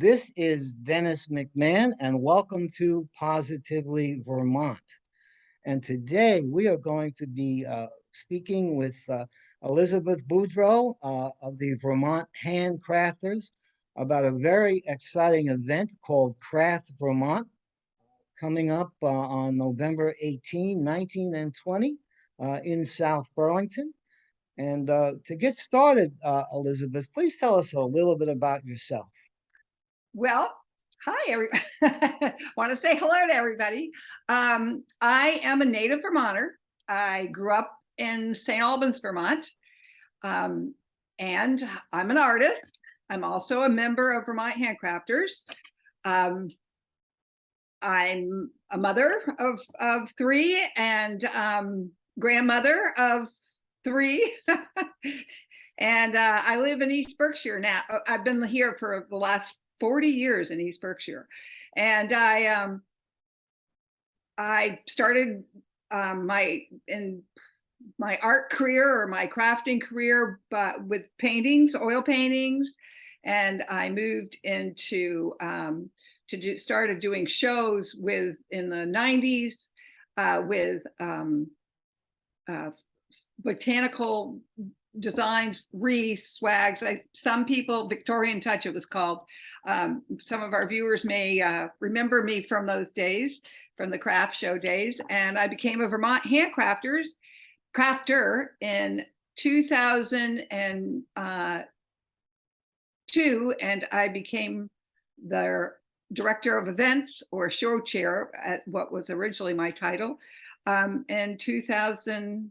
This is Dennis McMahon and welcome to Positively Vermont. And today we are going to be uh, speaking with uh, Elizabeth Boudreau uh, of the Vermont Handcrafters about a very exciting event called Craft Vermont coming up uh, on November 18, 19, and 20 uh, in South Burlington. And uh, to get started, Elizabeth, please tell us a little bit about yourself. Well, hi, every want to say hello to everybody. Um, I am a native Vermonter. I grew up in St. Albans, Vermont, um, and I'm an artist. I'm also a member of Vermont Handcrafters. Um, I'm a mother of, of three and um, grandmother of three. and uh, I live in East Berkshire now. I've been here for the last 40 years in East Berkshire. And I um, I started um, my in my art career or my crafting career, but with paintings, oil paintings, and I moved into um, to do started doing shows with in the 90s uh, with um, uh, botanical designs, wreaths, swags. I, some people, Victorian Touch it was called. Um, some of our viewers may uh, remember me from those days, from the craft show days. And I became a Vermont handcrafters crafter in 2002 uh, and I became their director of events or show chair at what was originally my title um, in 2003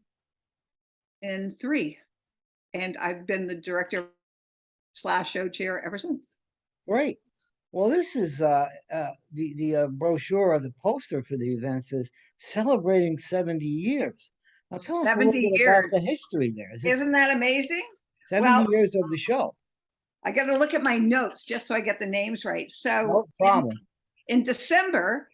and I've been the director slash show chair ever since. Great. Well, this is uh, uh, the the uh, brochure or the poster for the event says celebrating 70 years. Now tell us a little years. about the history there. Is Isn't that amazing? 70 well, years of the show? I got to look at my notes just so I get the names right. So no problem. In, in December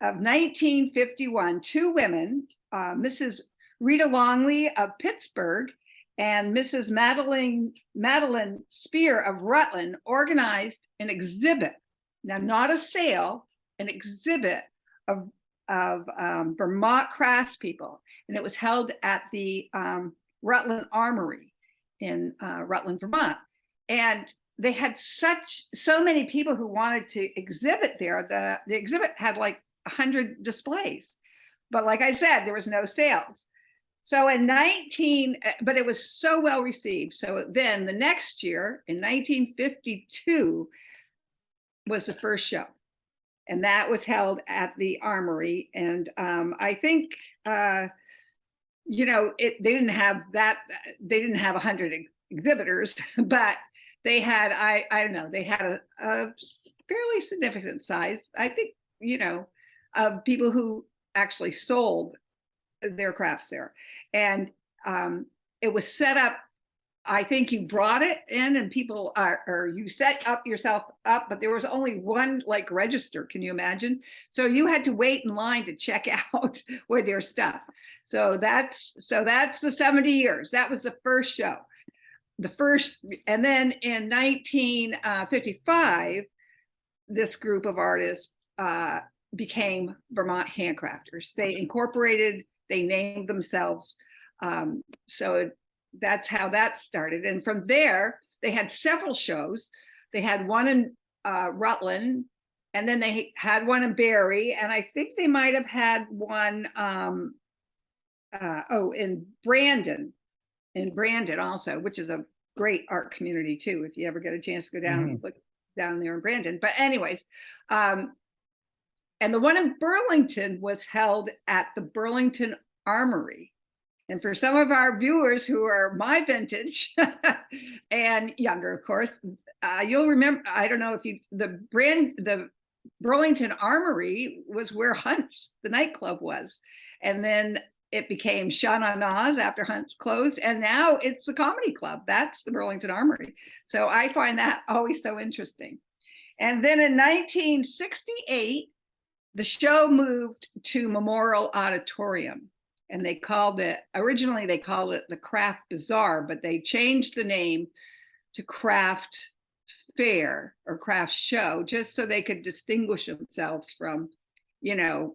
of 1951, two women, uh, Mrs. Rita Longley of Pittsburgh and Mrs. Madeline, Madeline Spear of Rutland organized an exhibit, now not a sale, an exhibit of, of um, Vermont craftspeople. And it was held at the um, Rutland Armory in uh, Rutland, Vermont. And they had such, so many people who wanted to exhibit there. The, the exhibit had like 100 displays. But like I said, there was no sales. So in 19, eh, but it was so well received. So then the next year in 1952 was the first show. And that was held at the Armory. And um, I think, uh, you know, it, they didn't have that, they didn't have 100 exhibitors, but they had, I, I don't know, they had a, a fairly significant size. I think, you know, of people who actually sold their crafts there. And um, it was set up, I think you brought it in and people are, or you set up yourself up, but there was only one like register, can you imagine? So you had to wait in line to check out with their stuff. So that's, so that's the 70 years. That was the first show. The first, and then in 1955, uh, this group of artists uh, became Vermont Handcrafters. They incorporated they named themselves. Um, so that's how that started. And from there, they had several shows. They had one in uh, Rutland, and then they had one in Barre, and I think they might have had one, um, uh, oh, in Brandon, in Brandon also, which is a great art community too, if you ever get a chance to go down mm -hmm. and look down there in Brandon. But anyways, um, and the one in Burlington was held at the Burlington Armory. And for some of our viewers who are my vintage and younger, of course, uh, you'll remember, I don't know if you, the brand, the Burlington Armory was where Hunt's, the nightclub was. And then it became Sha Na Na's after Hunt's closed. And now it's the comedy club. That's the Burlington Armory. So I find that always so interesting. And then in 1968, the show moved to Memorial Auditorium and they called it, originally they called it the Craft Bazaar, but they changed the name to Craft fair or craft show, just so they could distinguish themselves from, you know,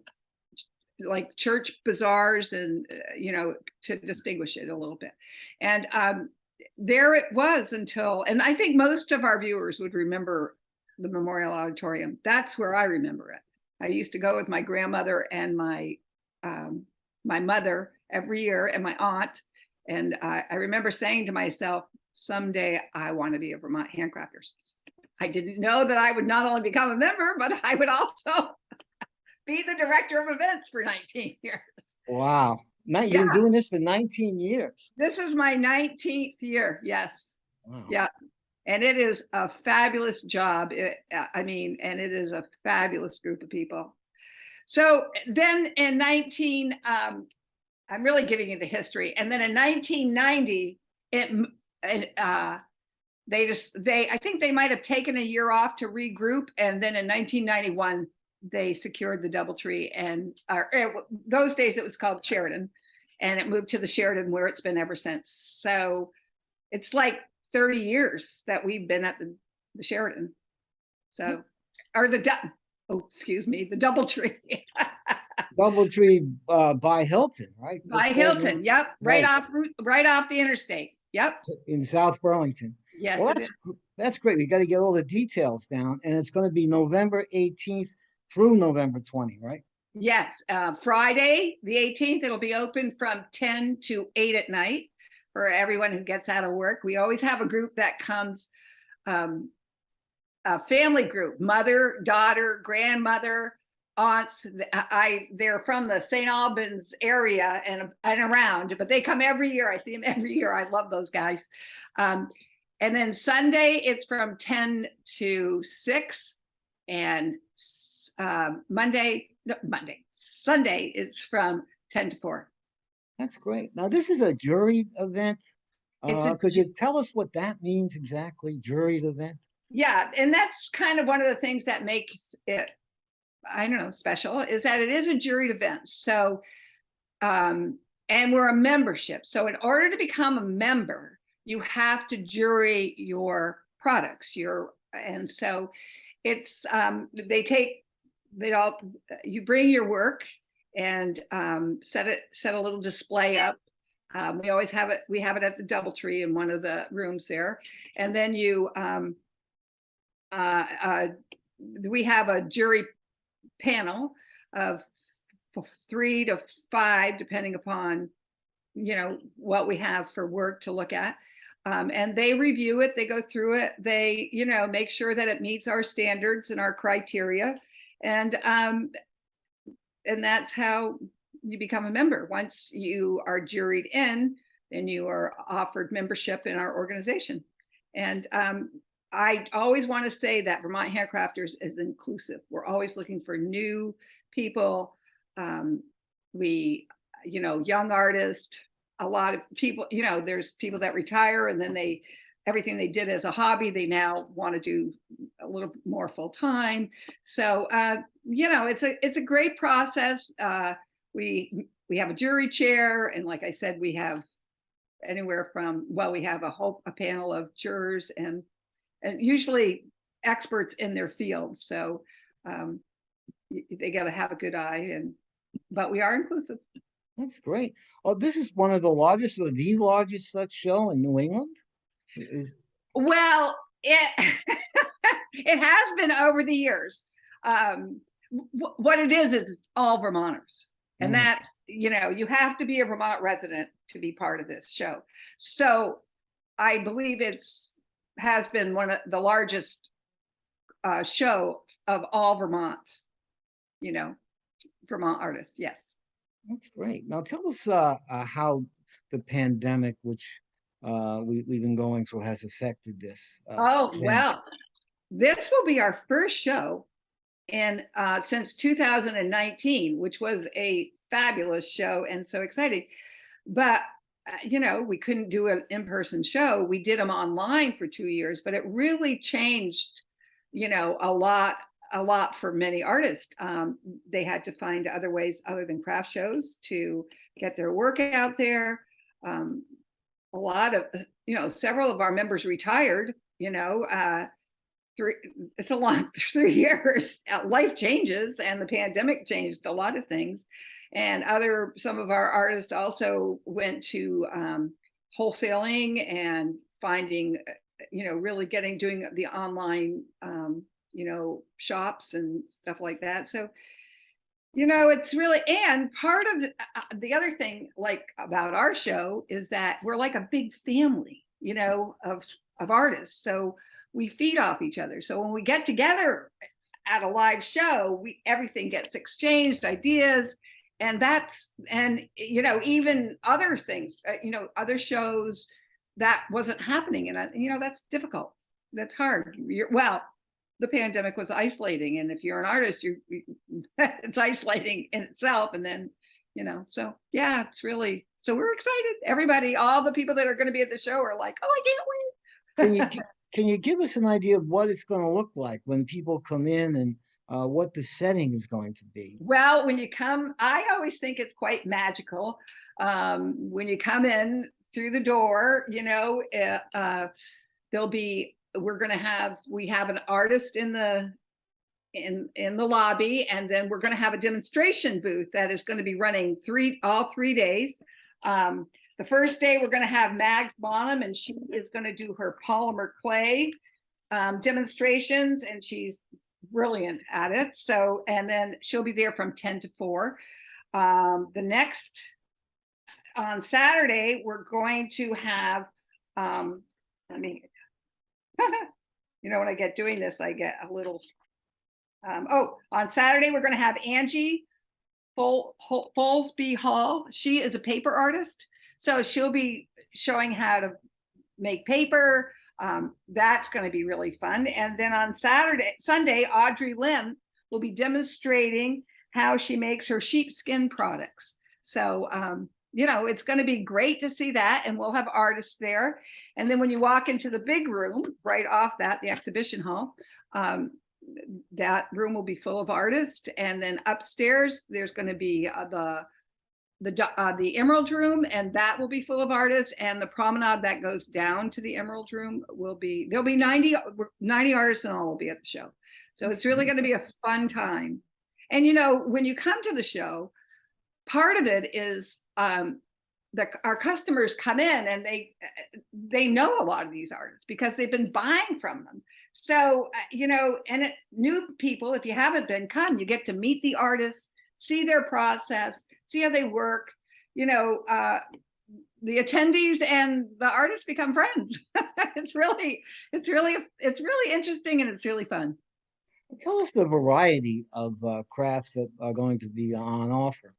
like church bazaars and, uh, you know, to distinguish it a little bit. And um, there it was until, and I think most of our viewers would remember the Memorial Auditorium. That's where I remember it. I used to go with my grandmother and my um, my mother every year and my aunt. And I I remember saying to myself, someday I want to be a Vermont Handcrafters. I didn't know that I would not only become a member, but I would also be the director of events for 19 years. Wow. Now you've been doing this for nineteen years. This is my 19th year. Yes. Wow. Yeah. And it is a fabulous job. Uh, I mean, and it is a fabulous group of people. So then in 19, um, I'm really giving you the history. And then in 1990, it, uh, they just, they, I think they might have taken a year off to regroup. And then in 1991, they secured the Doubletree and, or it those days it was called Sheraton and it moved to the Sheraton where it's been ever since. So it's like 30 years that we've been at the, the Sheraton. So, or the, oh, excuse me, the Doubletree Doubletree uh, by Hilton, right? by Hilton. you- Yep. Right Right. off, right off the interstate. Yep. In South Burlington. Yes. Well, that's, that's great. We got to get all the details down and it's going to be November eighteenth through November twenty, right? Yes, uh, Friday, the 18th, it'll be open from 10 to 8 at night for everyone who gets out of work. We always have a group that comes, um, a family group, mother, daughter, grandmother, aunts. I, they're from the St. Albans area and, and around, but they come every year. I see them every year. I love those guys. Um, and then Sunday, it's from 10 to 6 and um, Monday, no, Monday, Sunday, it's from 10 to 4. That's great. Now, this is a jury event. It's a Uh, could you tell us what that means exactly, juried event? Yeah, and that's kind of one of the things that makes it, I don't know, special is that it is a juried event. So, um, and we're a membership. So, in order to become a member, you have to jury your products. Your and so, it's um, they take they all you bring your work and um, set it set a little display up. Um, we always have it. We have it at the DoubleTree in one of the rooms there, and then you. Um, uh, uh, we have a jury panel of three to five, depending upon, you know, what we have for work to look at. Um, and they review it, they go through it, they, you know, make sure that it meets our standards and our criteria. And, um, and that's how you become a member. Once you are juried in, then you are offered membership in our organization. And um, I always want to say that Vermont Handcrafters is inclusive. We're always looking for new people. Um, we, you know, young artists, a lot of people, you know, there's people that retire and then they, everything they did as a hobby, they now want to do a little more full time. So, uh, you know, it's a, it's a great process. Uh, we, we have a jury chair and like I said, we have anywhere from, well, we have a whole, a panel of jurors and and usually experts in their field. So um, they got to have a good eye, and but we are inclusive. That's great. Oh, this is one of the largest or the largest such show in New England? Is, Well, it it has been over the years. Um, what it is is it's all Vermonters, and Mm. that you know you have to be a Vermont resident to be part of this show. So I believe it's has been one of the largest uh, show of all Vermont. You know, Vermont artists. Yes. that's great. Now tell us uh, uh, how the pandemic, which uh, we, we've been going through, has affected this. uh, Oh, well, this will be our first show in uh, since 2019, which was a fabulous show and so exciting. But uh, you know, we couldn't do an in-person show. We did them online for two years, but it really changed, you know, a lot, a lot for many artists. Um, they had to find other ways other than craft shows to get their work out there. Um, a lot of, you know, several of our members retired, you know, uh, three, it's a long three years. Uh, Life changes and the pandemic changed a lot of things. And other, some of our artists also went to um, wholesaling and finding, uh, you know, really getting, doing the online, um, you know, shops and stuff like that. So, you know, it's really, and part of the, uh, the other thing like about our show is that we're like a big family, you know, of, of artists. So we feed off each other. So when we get together at a live show, we, everything gets exchanged, ideas, and that's, and, you know, even other things, uh, you know, other shows that wasn't happening. And, uh, you know, that's difficult. That's hard. You're, well, the pandemic was isolating. And if you're an artist, you it's isolating in itself. And then, you know, so yeah, it's really, so we're excited. Everybody, all the people that are going to be at the show are like, oh, I can't wait. Can you, can you give us an idea of what it's gonna look like when people come in and uh, what the setting is going to be? Well, when you come, I always think it's quite magical. Um, when you come in through the door, you know, uh, uh, there'll be, we're gonna have, we have an artist in the, in, in the lobby, and then we're gonna have a demonstration booth that is gonna be running three, all three days. Um, the first day, we're gonna have Mags Bonham, and she is gonna do her polymer clay um, demonstrations, and she's brilliant at it. So, and then she'll be there from 10 to 4. Um, the next, on Saturday, we're going to have, um, I mean, you know, when I get doing this, I get a little, um, oh, on Saturday, we're going to have Angie Folsby Hall. She is a paper artist. So she'll be showing how to make paper, um, that's going to be really fun. And then on Saturday, Sunday, Audrey Lim will be demonstrating how she makes her sheepskin products. So, um, you know, it's going to be great to see that. And we'll have artists there. And then when you walk into the big room, right off that, the exhibition hall, um, that room will be full of artists. And then upstairs, there's going to be uh, the the uh, the Emerald Room, and that will be full of artists. And the promenade that goes down to the Emerald Room will be there'll be 90, 90 artists and all will be at the show. So it's really going to be a fun time. And you know, when you come to the show, part of it is um, that our customers come in and they they know a lot of these artists because they've been buying from them. So uh, you know, and it, new people, if you haven't been, come. You get to meet the artists see their process, see how they work. You know, uh, the attendees and the artists become friends. it's really, it's really, it's really interesting and it's really fun. Tell us the variety of uh, crafts that are going to be on offer.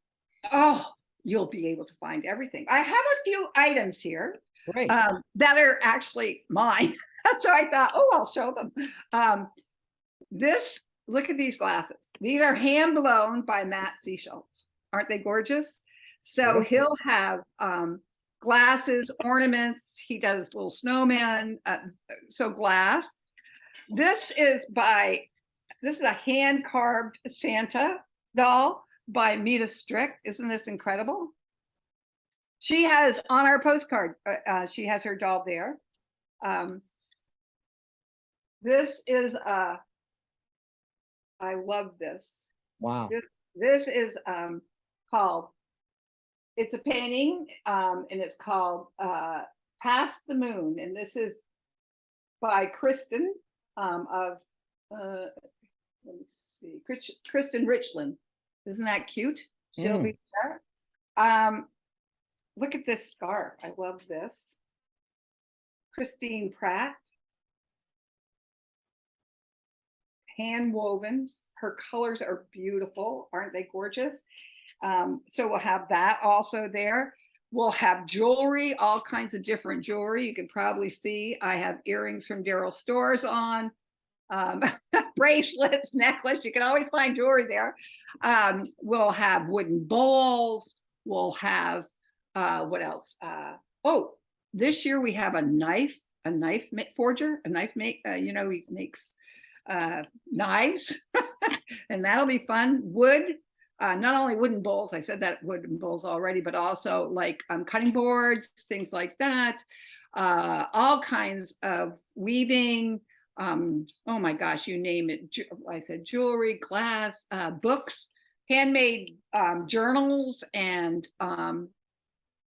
Oh, you'll be able to find everything. I have a few items here um, that are actually mine. so I thought, oh, I'll show them. Um, this look at these glasses. These are hand blown by Matt Seashults. Aren't they gorgeous? So he'll have um, glasses, ornaments. He does little snowman, uh, so glass. This is by, this is a hand carved Santa doll by Mita Strick. Isn't this incredible? She has on our postcard, uh, uh, she has her doll there. Um, this is a I love this. wow. This this is um called it's a painting um and it's called uh Past the Moon and this is by Kristen um of uh let me see Kristen Richland. Isn't that cute? She'll Mm. be there. Um look at this scarf. I love this. Christine Pratt. hand woven. Her colors are beautiful. Aren't they gorgeous? Um, so we'll have that also there. We'll have jewelry, all kinds of different jewelry. You can probably see I have earrings from Daryl Stores on, um, bracelets, necklace. You can always find jewelry there. Um, we'll have wooden bowls. We'll have uh, what else? Uh, oh, this year we have a knife, a knife forger, a knife make. Uh, you know, he makes uh, knives, and that'll be fun. Wood, uh, not only wooden bowls, I said that wooden bowls already, but also like um, cutting boards, things like that. Uh, all kinds of weaving, um, oh my gosh, you name it. I said jewelry, glass, uh, books, handmade um, journals, and um,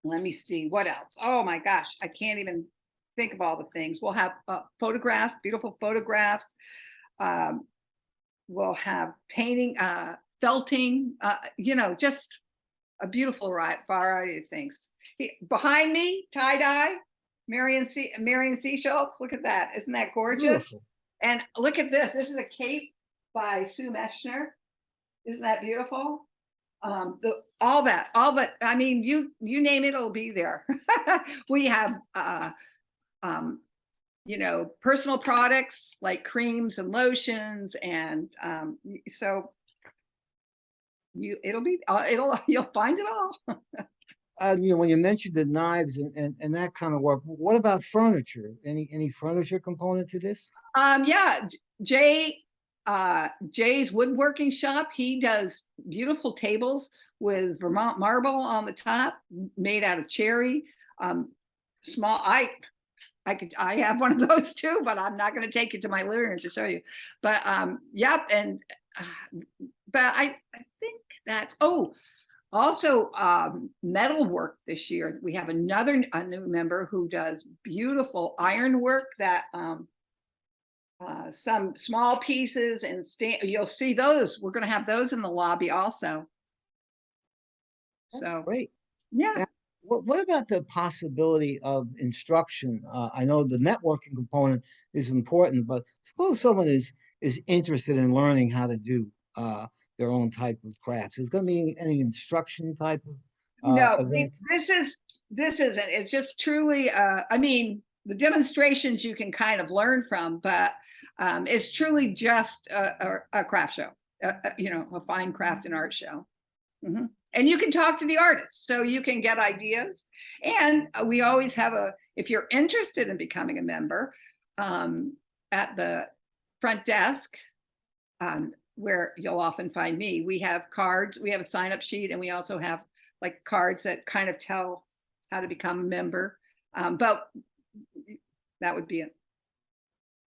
let me see what else. Oh my gosh, I can't even think of all the things. We'll have uh, photographs, beautiful photographs. Um, we'll have painting, uh, felting, uh, you know, just a beautiful variety of things. He- Behind me, tie dye, Marion C. Marion C. Schultz. Look at that! Isn't that gorgeous? Beautiful. And look at this. This is a cape by Sue Meschner. Isn't that beautiful? Um, the all that, all that. I mean, you you name it, it'll be there. we have, uh, um, you know, personal products like creams and lotions, and um, so you it'll be uh, it'll you'll find it all. Uh, you know, when you mentioned the knives and, and, and that kind of work, what about furniture? Any, any furniture component to this? Um, yeah, Jay, uh, Jay's woodworking shop, he does beautiful tables with Vermont marble on the top, made out of cherry. Um, small, I, I could, I have one of those too, but I'm not gonna take it to my living room to show you. But, um, yep, and, uh, but I, I think that, oh, also, um, metal work this year. We have another, a new member who does beautiful iron work that, um, uh, some small pieces and you'll see those. We're gonna have those in the lobby also. That's So, Great. yeah, Yeah. What, what about the possibility of instruction? Uh, I know the networking component is important, but suppose someone is, is interested in learning how to do, uh, their own type of crafts. Is gonna be any instruction type of? uh, no, event? this is, this isn't, it's just truly, uh, I mean, the demonstrations you can kind of learn from, but um, it's truly just a, a, a craft show, uh, you know, a fine craft and art show. Mhm. And you can talk to the artists, so you can get ideas. And we always have a, if you're interested in becoming a member, um, at the front desk, um, where you'll often find me, we have cards, we have a sign up sheet, and we also have like cards that kind of tell how to become a member. Um, but that would be it.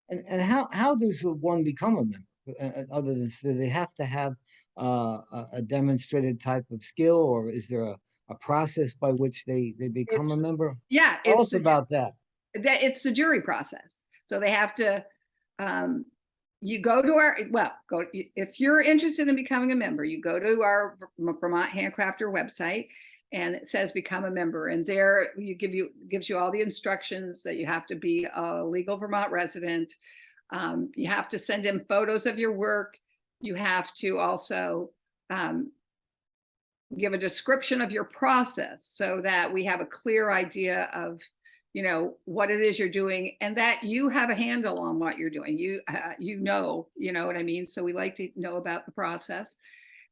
And, and how, how does one become a member? Uh, uh, other than, do they have to have, uh, a, demonstrated type of skill or is there a, a process by which they, they become a member? Yeah, Tell it's us about that. that it's the jury process. So they have to, um, you go to our, well, go, if you're interested in becoming a member, you go to our Vermont Handcrafter website and it says become a member and there you give you, gives you all the instructions that you have to be a legal Vermont resident. Um, you have to send in photos of your work. You have to also, um, give a description of your process so that we have a clear idea of you know what it is you're doing and that you have a handle on what you're doing. You uh, you know you know what i mean? So we like to know about the process.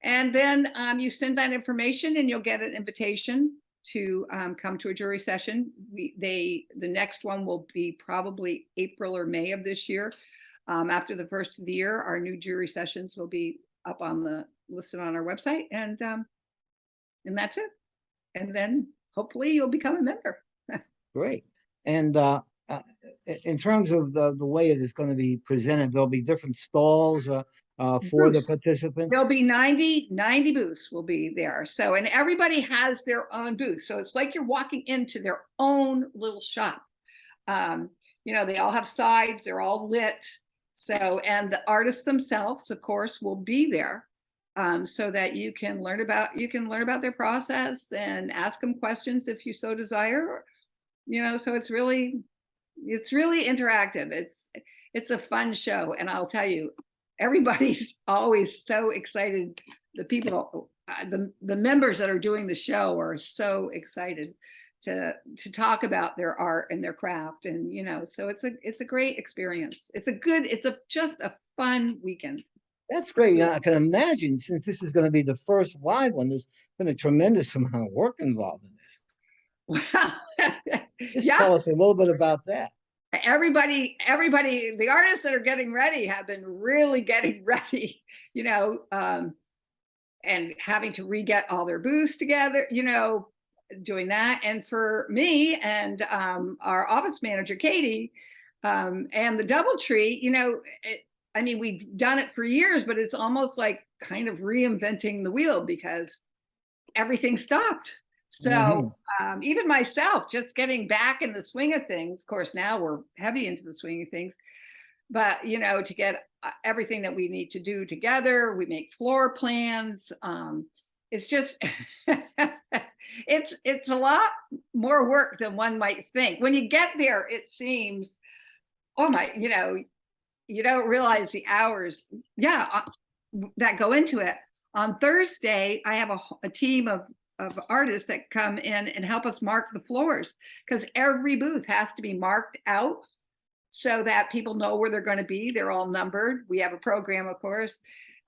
And then um, you send that information and you'll get an invitation to um, come to a jury session. We they the next one will be probably april or may of this year. Um, after the first of the year our new jury sessions will be up on the listed on our website and um, and that's it. And then hopefully you'll become a member. Great. And, uh, uh, in terms of the, the way it is gonna be presented, there'll be different stalls, uh, uh, for the participants? There'll be 90, 90 booths will be there. So, and everybody has their own booth. So it's like you're walking into their own little shop. Um, you know, they all have sides, they're all lit. So, and the artists themselves, of course, will be there. Um, so that you can learn about, you can learn about their process and ask them questions if you so desire. You know, so it's really, it's really interactive. It's, it's a fun show. And I'll tell you, everybody's always so excited. The people, uh, the, the members that are doing the show are so excited to, to talk about their art and their craft. And, you know, so it's a, it's a great experience. It's a good, it's a, just a fun weekend. That's great. I can imagine, since this is gonna be the first live one, there's been a tremendous amount of work involved. Wow. Just Yeah. tell us a little bit about that. everybody everybody the artists that are getting ready have been really getting ready you know um and having to re-get all their booths together you know doing that and for me and um our office manager katie Um, and the Doubletree, you know, it, I mean, we've done it for years, but it's almost like kind of reinventing the wheel because everything stopped. So Mhm. um, even myself, just getting back in the swing of things, of course, now we're heavy into the swing of things, but you know, to get uh, everything that we need to do together, we make floor plans. Um, it's just, it's, it's a lot more work than one might think. When you get there, it seems, oh my, you know, you don't realize the hours, yeah, uh, that go into it. On Thursday, I have a team of, of artists that come in and help us mark the floors because every booth has to be marked out so that people know where they're going to be. They're all numbered. We have a program, of course.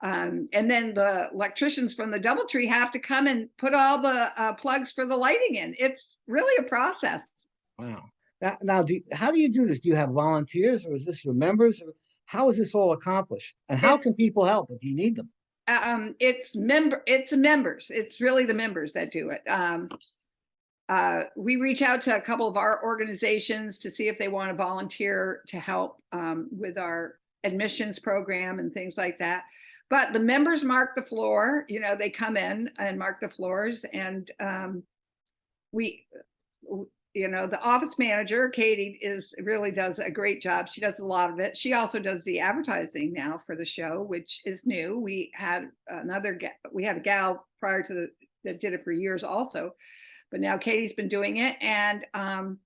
Um, and then the electricians from the Doubletree have to come and put all the uh, plugs for the lighting in. It's really a process. Wow. Now, now, do, how do you do this? Do you have volunteers or is this your members? Or how is this all accomplished? And how It's- can people help if you need them? Um it's member it's members it's really the members that do it. Um uh we reach out to a couple of our organizations to see if they want to volunteer to help um with our admissions program and things like that. But the members mark the floor you know they come in and mark the floors and um we you know the office manager katie is really does a great job she does a lot of it she also does the advertising now for the show which is new we had another we had a gal prior to the that did it for years also but now katie's been doing it and um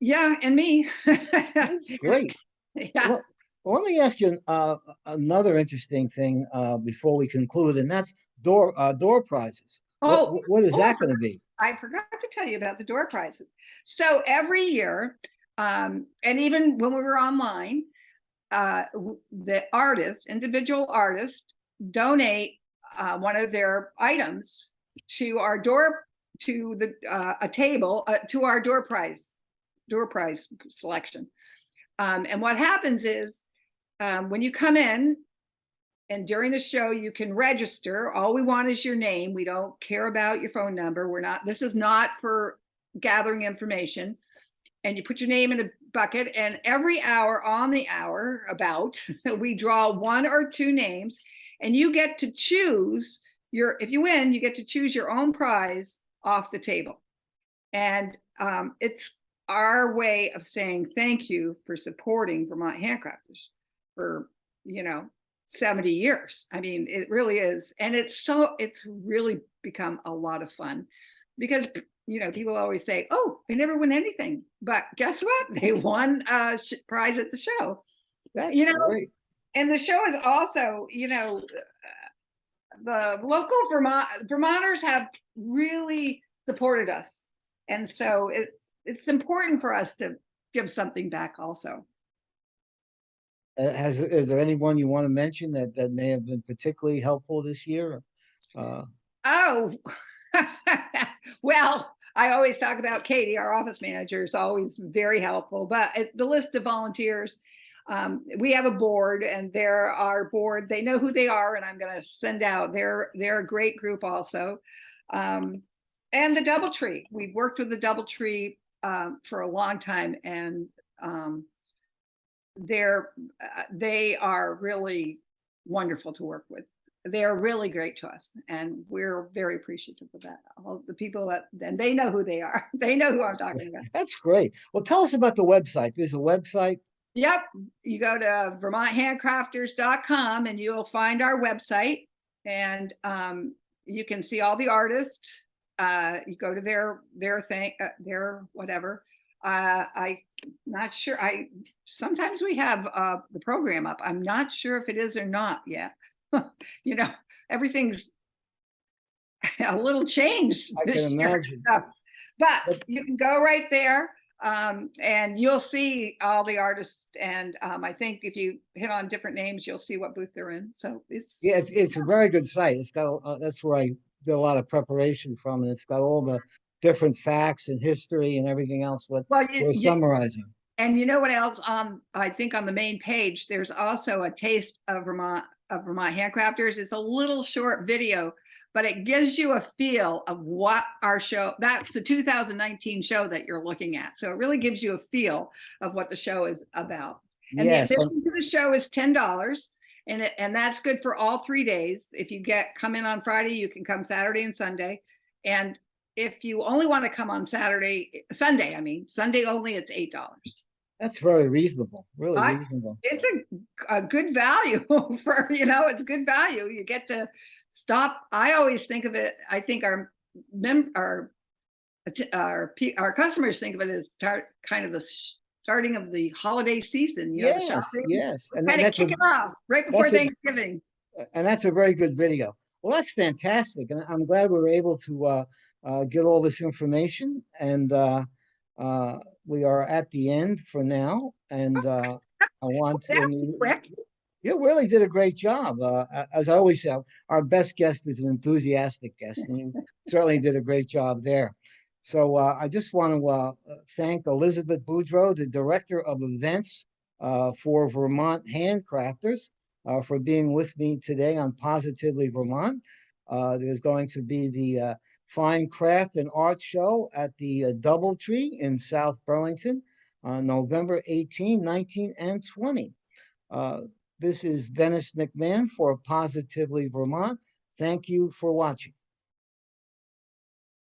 yeah and me That's great. yeah Well, well, let me ask you uh, another interesting thing uh, before we conclude, and that's door uh, door prizes. Oh what- what is oh, that going to be? I forgot to tell you about the door prizes. So every year, um, and even when we were online, uh, the artists, individual artists, donate uh, one of their items to our door, to the uh, a table, uh, to our door prize, door prize selection. Um, and what happens is, um, when you come in, and during the show, you can register. All we want is your name. We don't care about your phone number. We're not, this is not for gathering information. And you put your name in a bucket and every hour on the hour about, we draw one or two names and you get to choose your, if you win, you get to choose your own prize off the table. And um, it's our way of saying thank you for supporting Vermont Handcrafters for, you know, 70 years. I mean, it really is. And it's so, it's really become a lot of fun because, you know, people always say, oh, they never win anything. But guess what? They won a prize at the show. That's you know, great. And the show is also, you know, the local Vermont Vermonters have really supported us. And so it's it's important for us to give something back also. Uh, has is there anyone you want to mention that that may have been particularly helpful this year? Uh, Oh, well, I always talk about Katie, our office manager is always very helpful, but the list of volunteers, um, we have a board and they're our board, they know who they are and I'm gonna send out, they're, they're a great group also. Um, and the Doubletree, we've worked with the Doubletree, um, for a long time and, um, they're, uh, they are really wonderful to work with they're really great to us and we're very appreciative of that. All the people that, and they know who they are. They know who I'm talking about. that's great. Well, tell us about the website. There's a website. Yep. You go to vermonthandcrafters.com and you'll find our website and um, you can see all the artists. Uh, you go to their, their thing, uh, their whatever. Uh, I not sure. I sometimes we have uh, the program up. I'm not sure if it is or not yet. you know, everything's a little changed. I this can year. imagine. So, but But- you can go right there um, and you'll see all the artists. And um, I think if you hit on different names, you'll see what booth they're in. So it's Yeah, it's it's a very good site. It's got uh, that's where I did a lot of preparation from, and it's got all the different facts and history and everything else. What well, you, we're you- summarizing. and you know what else? On I think on the main page, there's also a taste of Vermont of Vermont handcrafters. It's a little short video but it gives you a feel of what our show, that's the 2019 show that you're looking at. So it really gives you a feel of what the show is about. And the Yes, and- admission to the show is ten dollars. And it, and that's good for all three days. If you get, come in on Friday, you can come Saturday and Sunday. And if you only want to come on Saturday, Sunday, I mean, Sunday only, it's eight dollars. that's very reasonable, really I- reasonable. It's a, a good value for, you know, it's good value. You get to stop. I always think of it, I think our mem, our, our, pe- our customers think of it as start, kind of the starting of the holiday season, you Yes, shopping. yes, and Kind of that's a, it off right before that's a- Thanksgiving. and that's a very good video. Well, that's fantastic, and I'm glad we were able to uh, uh, get all this information. And uh, uh, we are at the end for now. And uh, I want to. quick. You really did a great job. Uh, as I always say, our best guest is an enthusiastic guest, and you certainly did a great job there. So uh, I just want to uh, thank Elizabeth Boudreau, the Director of Events uh, for Vermont Handcrafters, uh, for being with me today on Positively Vermont. Uh, there's going to be the uh, Fine Craft and Art Show at the uh, Doubletree in South Burlington on November 18, 19, and 20. Uh, this is Dennis McMahon for Positively Vermont. Thank you for watching.